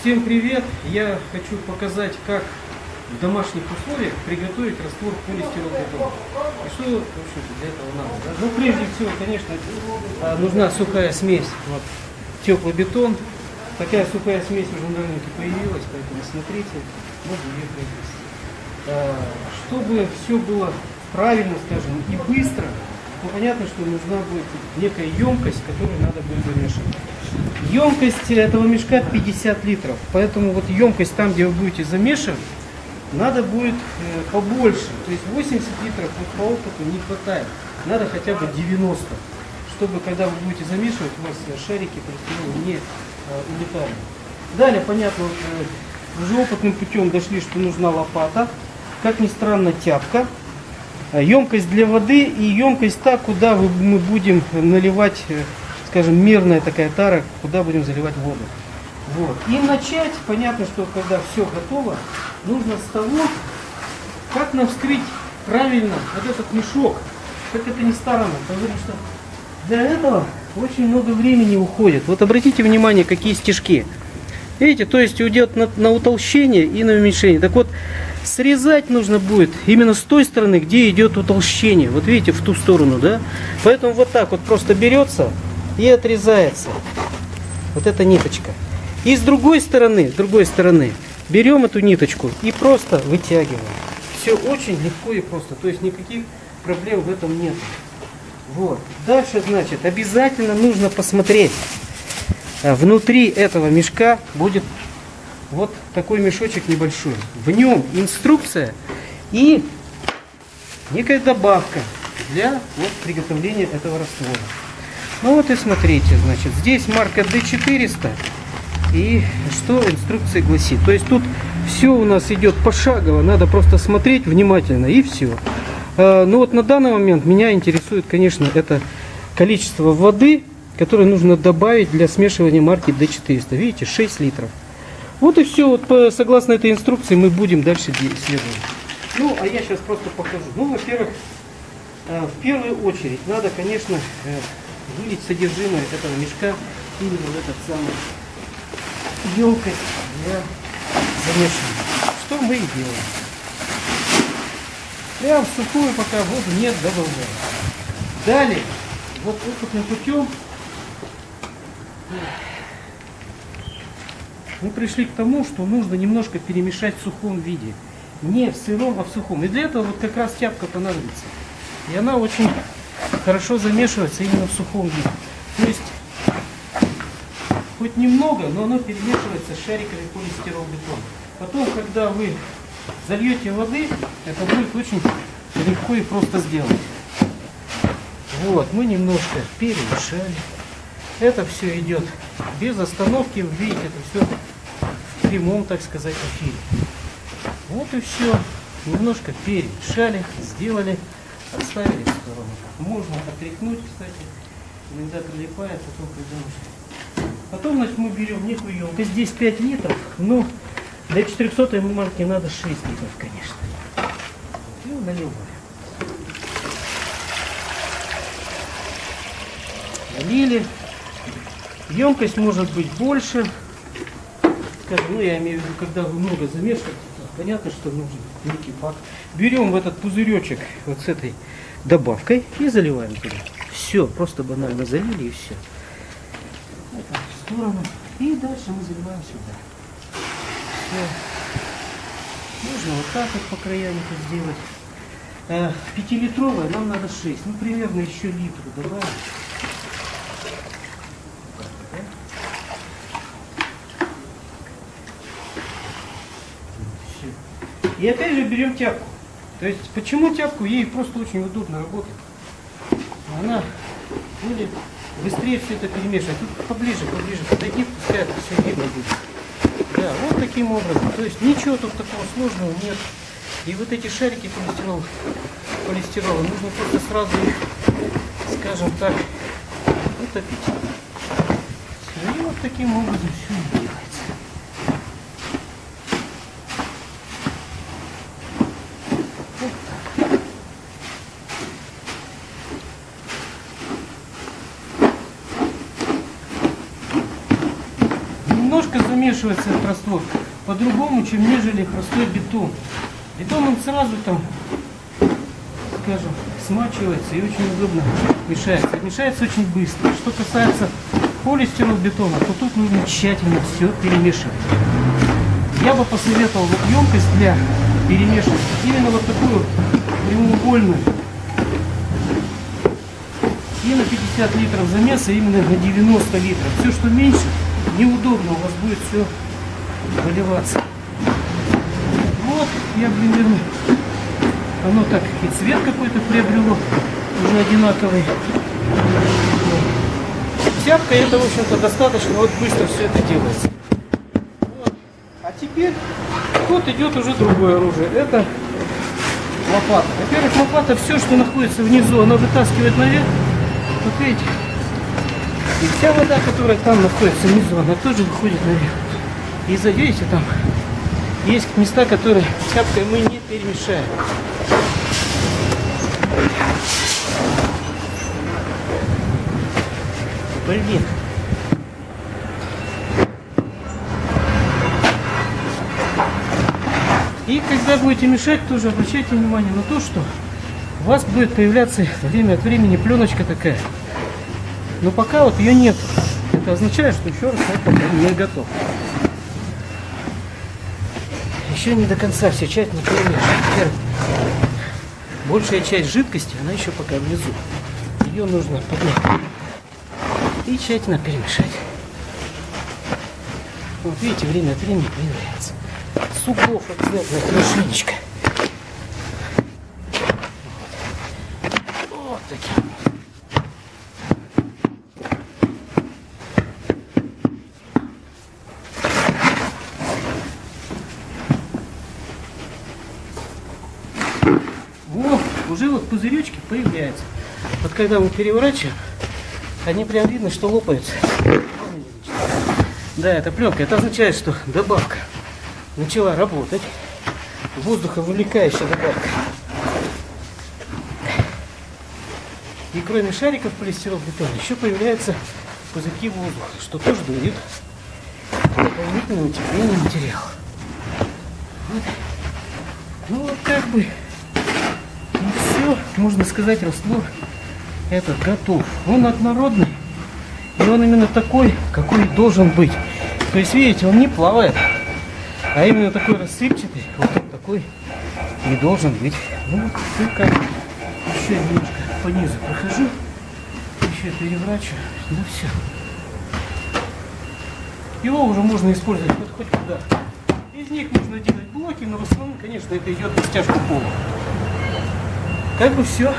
Всем привет! Я хочу показать, как в домашних условиях приготовить раствор полистиролбетона. И что, в общем-то, для этого надо. Да? Ну, прежде всего, конечно, а, нужна сухая смесь. Вот, теплый бетон. Такая сухая смесь уже на рынке появилась, поэтому смотрите, можно ее приобрести. А, Чтобы все было правильно, скажем, и быстро, ну, понятно, что нужна будет некая емкость, которую надо будет замешивать. Емкость этого мешка 50 литров, поэтому вот емкость там, где вы будете замешивать, надо будет э, побольше. То есть 80 литров вот по опыту не хватает. Надо хотя бы 90, чтобы когда вы будете замешивать, у вас э, шарики полистирола не э, улетали. Далее, понятно, уже опытным путем дошли, что нужна лопата. Как ни странно, тяпка. Э, Емкость для воды и емкость та, куда мы будем наливать, э, скажем, мерная такая тара, куда будем заливать воду. Вот. И начать, понятно, что когда все готово, нужно с того, как нам вскрыть правильно вот этот мешок. Как это ни странно, потому что для этого очень много времени уходит. Вот обратите внимание, какие стежки. Видите, то есть уйдет на, на утолщение и на уменьшение. Так вот, срезать нужно будет именно с той стороны, где идет утолщение. Вот видите, в ту сторону, да? Поэтому вот так вот просто берется и отрезается. Вот эта ниточка. И с другой стороны, с другой стороны, берем эту ниточку и просто вытягиваем. Все очень легко и просто. То есть никаких проблем в этом нет. Вот. Дальше, значит, обязательно нужно посмотреть. А Внутри этого мешка будет вот такой мешочек небольшой. В нем инструкция и некая добавка для вот, приготовления этого раствора. Ну вот и смотрите, значит, здесь марка D400. И что инструкция гласит? То есть тут все у нас идет пошагово, надо просто смотреть внимательно и все. Ну вот на данный момент меня интересует, конечно, это количество воды, которое нужно добавить для смешивания марки D400. Видите, 6 литров. Вот и все. Вот по- согласно этой инструкции мы будем дальше следовать. Ну, а я сейчас просто покажу. Ну, во-первых, э, в первую очередь надо, конечно, э, вылить содержимое этого мешка именно в этот самый емкость для замешивания. Что мы и делаем. Прям сухую, пока воду нет, добавляем. Далее, вот опытным путем мы пришли к тому, что нужно немножко перемешать в сухом виде. Не в сыром, а в сухом. И для этого вот как раз тяпка понадобится. И она очень хорошо замешивается именно в сухом виде. То есть хоть немного, но оно перемешивается с шариками полистиролбетона. Потом, когда вы зальете воды, это будет очень легко и просто сделать. Вот, мы немножко перемешали. Это все идет без остановки. Видите, это все прямом, так сказать, эфире. Вот и все. Немножко перемешали, сделали, отставили в сторону. Можно отряхнуть, кстати. Иногда прилипает, потом уже Потом, значит, мы берем некую емкость. Здесь 5 литров, но для 400 марки надо 6 литров, конечно. И наливаем. Налили. Емкость может быть больше. Скажем, ну я имею в виду, когда вы много замешиваете, понятно, что нужен некий факт. Берем в этот пузыречек вот с этой добавкой и заливаем туда. Все, просто банально залили и все это в сторону. И дальше мы заливаем сюда. Все. Можно вот так вот по краям это сделать. Э, Пятилитровая нам надо 6. Ну, примерно еще литр добавим. Так, да? Всё. И опять же берем тяпку. То есть, почему тяпку? Ей просто очень удобно работать. Она будет быстрее все это перемешивать. Тут поближе, поближе подойди, пускай это все видно будет. Да, вот таким образом. То есть ничего тут такого сложного нет. И вот эти шарики полистирол, полистирола нужно просто сразу их, скажем так, утопить. И вот таким образом все делается. Вот так. Немножко замешивается этот раствор по-другому, чем нежели простой бетон. Бетон он сразу там, скажем, смачивается и очень удобно мешается. Мешается очень быстро. Что касается полистиролбетона, то тут нужно тщательно все перемешивать. Я бы посоветовал вот емкость для перемешивания именно вот такую прямоугольную. И на 50 литров замеса именно на 90 литров. Все, что меньше, неудобно, у вас будет все выливаться. Вот, я примерно, оно так и цвет какой-то приобрело, уже одинаковый. Тяпка это, в общем-то, достаточно вот быстро все это делается. Вот. А теперь тут идет уже другое оружие. Это лопата. Во-первых, лопата все, что находится внизу, она вытаскивает наверх. Вот видите? И вся вода, которая там находится внизу, она тоже выходит наверх. И видите, там есть места, которые тяпкой мы не перемешаем. Блин. И когда будете мешать, тоже обращайте внимание на то, что у вас будет появляться время от времени пленочка такая. Но пока вот ее нет. Это означает, что еще раз это не готов. Еще не до конца все тщательно перемешивать. Большая часть жидкости, она еще пока внизу. Ее нужно поднять и тщательно перемешать. Вот видите, время от времени появляется. Суков обязательно хорошенечко. Вот. вот таким. Вот, уже вот пузыречки появляются. Вот когда мы переворачиваем, они прям видно, что лопаются. Да, это пленка. Это означает, что добавка начала работать. Воздуховывлекающая добавка. И кроме шариков полистиролбетона еще появляются пузырьки воздуха, что тоже дает дополнительное утепление материала. Вот. Ну как бы можно сказать, раствор этот готов. Он однородный, и он именно такой, какой должен быть. То есть, видите, он не плавает, а именно такой рассыпчатый, вот такой и должен быть. Ну вот, только еще немножко по низу прохожу, еще переворачиваю, ну все. Его уже можно использовать хоть, хоть куда. Из них можно делать блоки, но в основном, конечно, это идет на стяжку пола. É pro senhor?